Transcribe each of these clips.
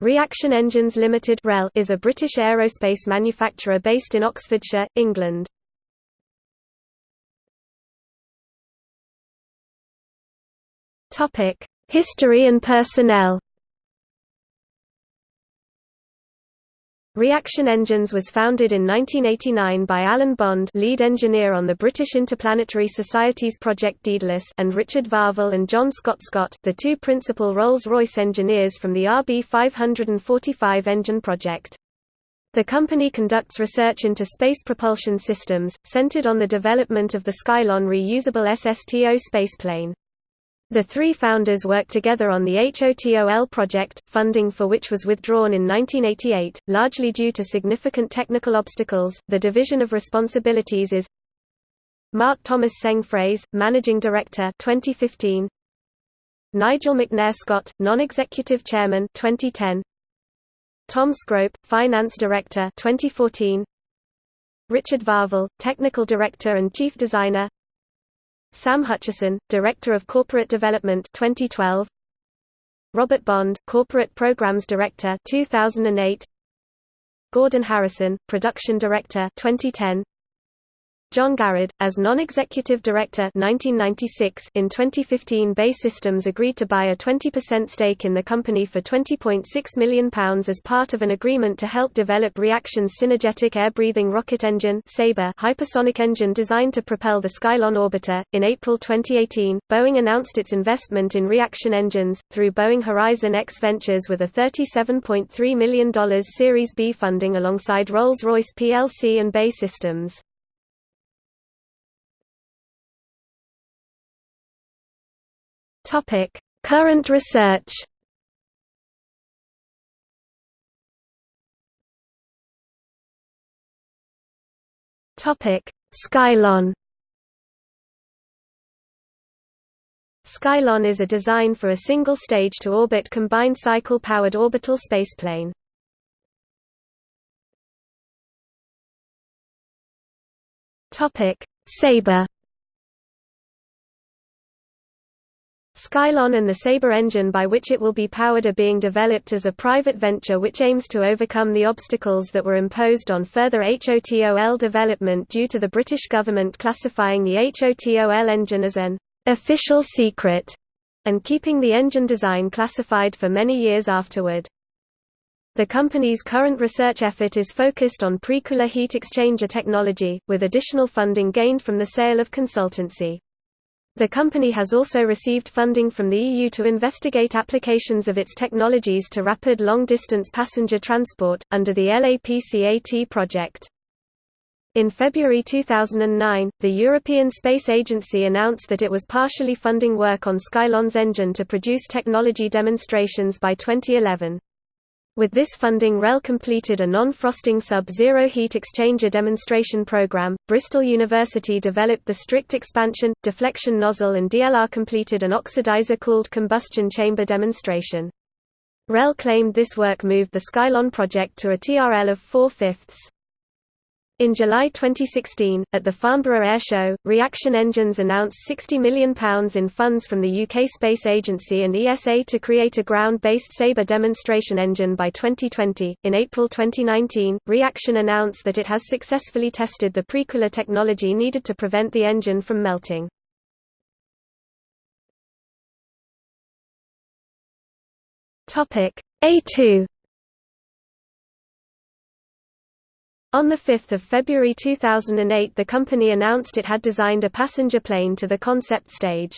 Reaction Engines Limited is a British aerospace manufacturer based in Oxfordshire, England. History and personnel Reaction Engines was founded in 1989 by Alan Bond lead engineer on the British Interplanetary Society's Project Daedalus and Richard Varvill and John Scott Scott the two principal Rolls-Royce engineers from the RB545 engine project. The company conducts research into space propulsion systems, centered on the development of the Skylon reusable SSTO spaceplane. The three founders worked together on the HOTOL project, funding for which was withdrawn in 1988, largely due to significant technical obstacles. The division of responsibilities is Mark Thomas Seng Fraze, Managing Director 2015. Nigel McNair Scott, Non-Executive Chairman 2010. Tom Scrope, Finance Director 2014. Richard Varvill, Technical Director and Chief Designer Sam Hutchison, Director of Corporate Development 2012 Robert Bond, Corporate Programs Director 2008 Gordon Harrison, Production Director 2010 John Garrod, as non-executive director 1996 in 2015 BAE Systems agreed to buy a 20% stake in the company for £20.6 million as part of an agreement to help develop Reaction's synergetic air-breathing rocket engine Sabre hypersonic engine designed to propel the Skylon orbiter. In April 2018, Boeing announced its investment in Reaction engines, through Boeing Horizon X Ventures with a $37.3 million Series B funding alongside Rolls-Royce plc and BAE Systems. Topic: Current research. Topic: Skylon. Skylon is a design for a single stage to orbit combined cycle powered orbital spaceplane. Topic: Sabre. Skylon and the Sabre engine by which it will be powered are being developed as a private venture which aims to overcome the obstacles that were imposed on further HOTOL development due to the British government classifying the HOTOL engine as an official secret and keeping the engine design classified for many years afterward. The company's current research effort is focused on precooler heat exchanger technology, with additional funding gained from the sale of consultancy. The company has also received funding from the EU to investigate applications of its technologies to rapid long-distance passenger transport, under the LAPCAT project. In February 2009, the European Space Agency announced that it was partially funding work on Skylon's engine to produce technology demonstrations by 2011. With this funding REL completed a non-frosting sub-zero heat exchanger demonstration program, Bristol University developed the strict expansion, deflection nozzle and DLR completed an oxidizer-cooled combustion chamber demonstration. REL claimed this work moved the Skylon project to a TRL of 4 fifths. In July 2016, at the Farnborough Air Show, Reaction Engines announced £60 million in funds from the UK Space Agency and ESA to create a ground-based Sabre demonstration engine by 2020. In April 2019, Reaction announced that it has successfully tested the precooler technology needed to prevent the engine from melting. Topic A2 On 5 February 2008 the company announced it had designed a passenger plane to the concept stage.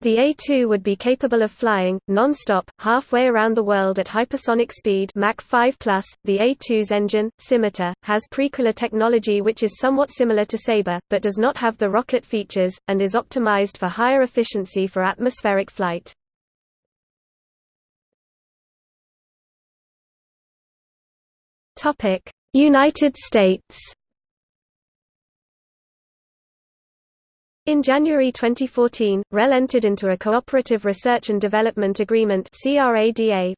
The A2 would be capable of flying, non-stop, halfway around the world at hypersonic speed Mach 5 +. The A2's engine, Scimitar, has precooler technology which is somewhat similar to Sabre, but does not have the rocket features, and is optimized for higher efficiency for atmospheric flight. Topic United States In January 2014, REL entered into a Cooperative Research and Development Agreement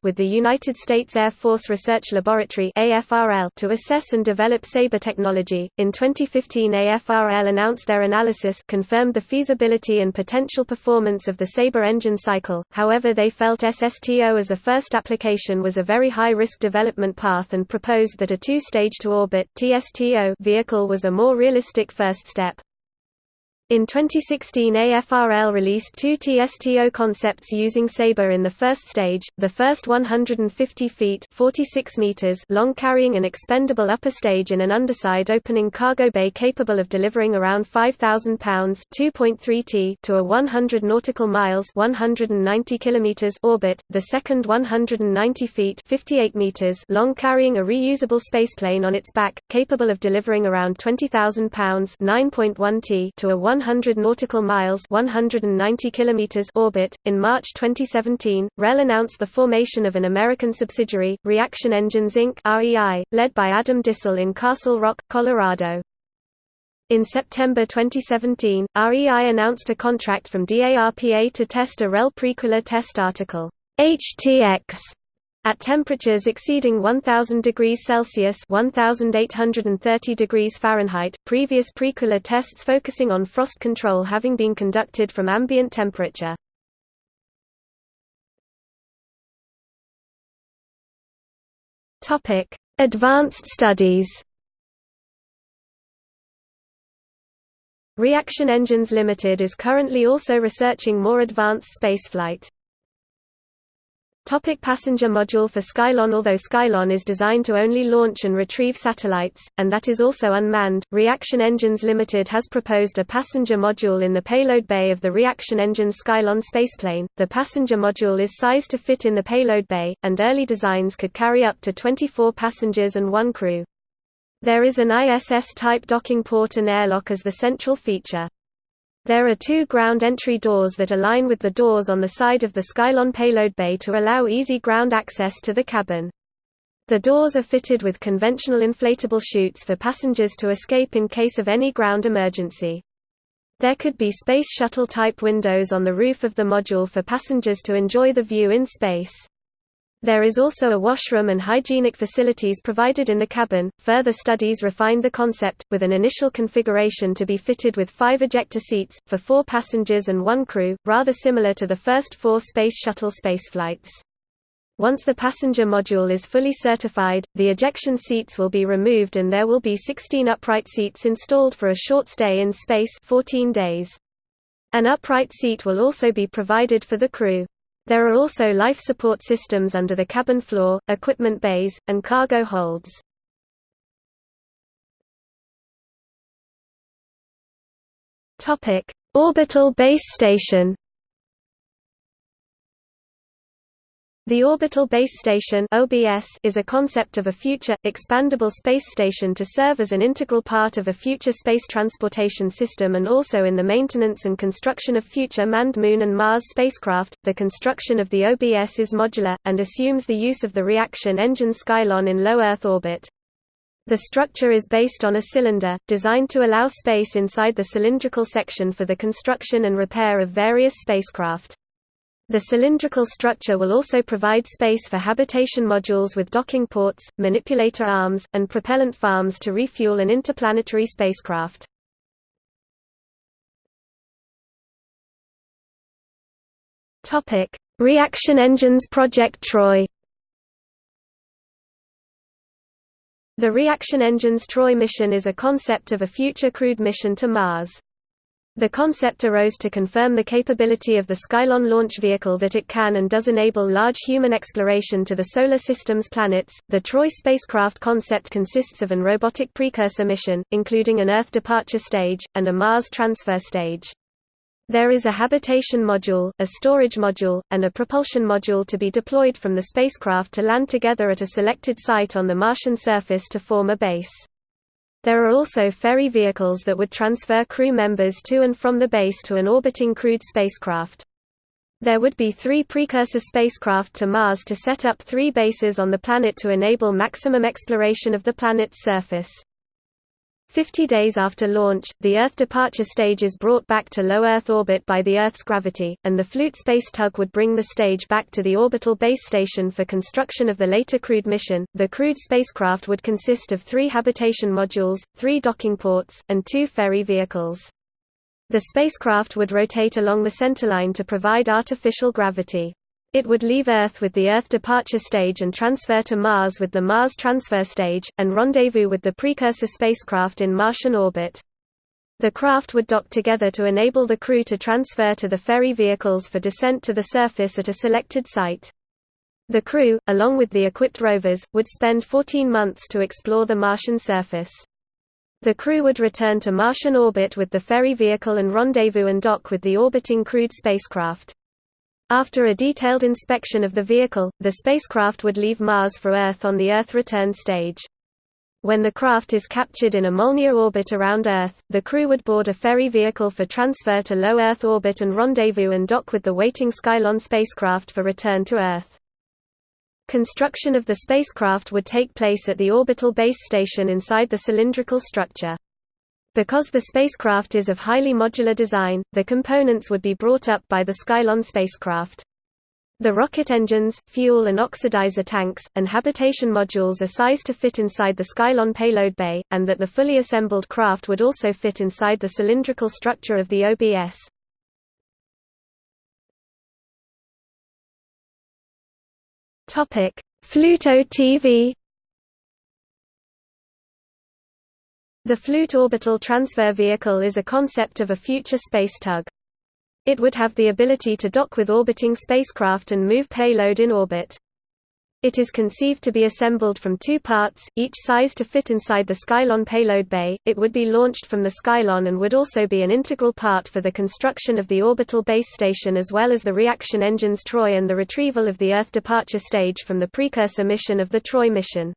with the United States Air Force Research Laboratory to assess and develop Sabre technology. In 2015, AFRL announced their analysis confirmed the feasibility and potential performance of the Sabre engine cycle, however, they felt SSTO as a first application was a very high risk development path and proposed that a two stage to orbit vehicle was a more realistic first step. In 2016 AFRL released two TSTO concepts using Sabre in the first stage, the first 150 feet 46 meters long carrying an expendable upper stage in an underside opening cargo bay capable of delivering around 5,000 pounds 2.3 t to a 100 nautical miles 190 kilometers orbit, the second 190 feet 58 meters long carrying a reusable spaceplane on its back, capable of delivering around 20,000 pounds 9.1 t to a 100 100 nautical miles 190 kilometers orbit. In March 2017, REL announced the formation of an American subsidiary, Reaction Engines Inc. (REI), led by Adam Dissel in Castle Rock, Colorado. In September 2017, REI announced a contract from DARPA to test a REL Precooler test article, HTX, at temperatures exceeding 1000 degrees Celsius (1830 degrees Fahrenheit), previous precooler tests focusing on frost control having been conducted from ambient temperature. Topic: Advanced studies. Reaction Engines Limited is currently also researching more advanced spaceflight. Topic passenger module for Skylon Although Skylon is designed to only launch and retrieve satellites, and that is also unmanned, Reaction Engines Limited has proposed a passenger module in the payload bay of the Reaction Engines Skylon spaceplane. The passenger module is sized to fit in the payload bay, and early designs could carry up to 24 passengers and one crew. There is an ISS-type docking port and airlock as the central feature. There are two ground entry doors that align with the doors on the side of the Skylon payload bay to allow easy ground access to the cabin. The doors are fitted with conventional inflatable chutes for passengers to escape in case of any ground emergency. There could be Space Shuttle-type windows on the roof of the module for passengers to enjoy the view in space. There is also a washroom and hygienic facilities provided in the cabin. Further studies refined the concept, with an initial configuration to be fitted with five ejector seats, for four passengers and one crew, rather similar to the first four Space Shuttle spaceflights. Once the passenger module is fully certified, the ejection seats will be removed and there will be 16 upright seats installed for a short stay in space 14 days. An upright seat will also be provided for the crew. There are also life support systems under the cabin floor, equipment bays, and cargo holds. Orbital base station The Orbital Base Station (OBS) is a concept of a future expandable space station to serve as an integral part of a future space transportation system and also in the maintenance and construction of future manned Moon and Mars spacecraft. The construction of the OBS is modular and assumes the use of the reaction engine Skylon in low Earth orbit. The structure is based on a cylinder, designed to allow space inside the cylindrical section for the construction and repair of various spacecraft. The cylindrical structure will also provide space for habitation modules with docking ports, manipulator arms, and propellant farms to refuel an interplanetary spacecraft. Reaction Engines Project Troy The Reaction Engines Troy mission is a concept of a future crewed mission to Mars. The concept arose to confirm the capability of the Skylon launch vehicle that it can and does enable large human exploration to the Solar System's planets. The Troy spacecraft concept consists of an robotic precursor mission, including an Earth departure stage, and a Mars transfer stage. There is a habitation module, a storage module, and a propulsion module to be deployed from the spacecraft to land together at a selected site on the Martian surface to form a base. There are also ferry vehicles that would transfer crew members to and from the base to an orbiting crewed spacecraft. There would be three precursor spacecraft to Mars to set up three bases on the planet to enable maximum exploration of the planet's surface. Fifty days after launch, the Earth departure stage is brought back to low Earth orbit by the Earth's gravity, and the Flute space tug would bring the stage back to the orbital base station for construction of the later crewed mission. The crewed spacecraft would consist of three habitation modules, three docking ports, and two ferry vehicles. The spacecraft would rotate along the centerline to provide artificial gravity. It would leave Earth with the Earth departure stage and transfer to Mars with the Mars transfer stage, and rendezvous with the precursor spacecraft in Martian orbit. The craft would dock together to enable the crew to transfer to the ferry vehicles for descent to the surface at a selected site. The crew, along with the equipped rovers, would spend 14 months to explore the Martian surface. The crew would return to Martian orbit with the ferry vehicle and rendezvous and dock with the orbiting crewed spacecraft. After a detailed inspection of the vehicle, the spacecraft would leave Mars for Earth on the Earth return stage. When the craft is captured in a Molniya orbit around Earth, the crew would board a ferry vehicle for transfer to low Earth orbit and rendezvous and dock with the waiting Skylon spacecraft for return to Earth. Construction of the spacecraft would take place at the orbital base station inside the cylindrical structure. Because the spacecraft is of highly modular design, the components would be brought up by the Skylon spacecraft. The rocket engines, fuel and oxidizer tanks, and habitation modules are sized to fit inside the Skylon payload bay, and that the fully assembled craft would also fit inside the cylindrical structure of the OBS. Fluto TV The Flute Orbital Transfer Vehicle is a concept of a future space tug. It would have the ability to dock with orbiting spacecraft and move payload in orbit. It is conceived to be assembled from two parts, each size to fit inside the Skylon payload bay. It would be launched from the Skylon and would also be an integral part for the construction of the orbital base station as well as the reaction engines Troy and the retrieval of the Earth departure stage from the precursor mission of the Troy mission.